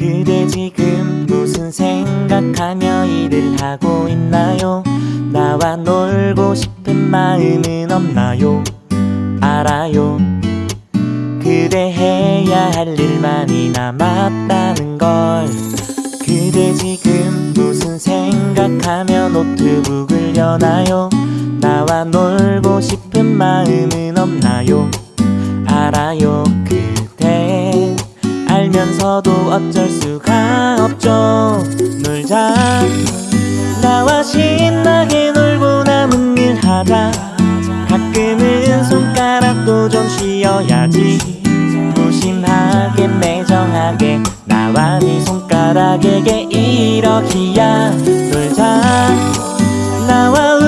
그대 지금 무슨 생각하며 일을 하고 있나요? 나와 놀고 싶은 마음은 없나요? 알아요 그대 해야 할 일만이 남았다는 걸 그대 지금 무슨 생각하며 노트북을 여나요? 나와 놀고 싶은 마음 알면서도 어쩔 수가 없죠. 놀자 나와 신나게 놀고 남은 일 하자. 가끔은 손가락도 좀 쉬어야지. 무심하게 매정하게 나와 네 손가락에게 이러기야. 놀자 나와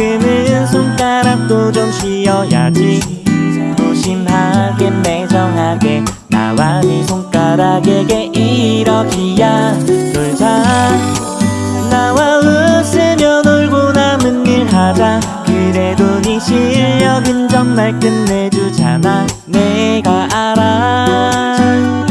가끔은 손가락도 좀 쉬어야지. 무심하게 매정하게 나와 네 손가락에게 이러기야. 놀자. 나와 웃으며 놀고 남은 일 하자. 그래도 네 실력은 정말 끝내주잖아. 내가 알아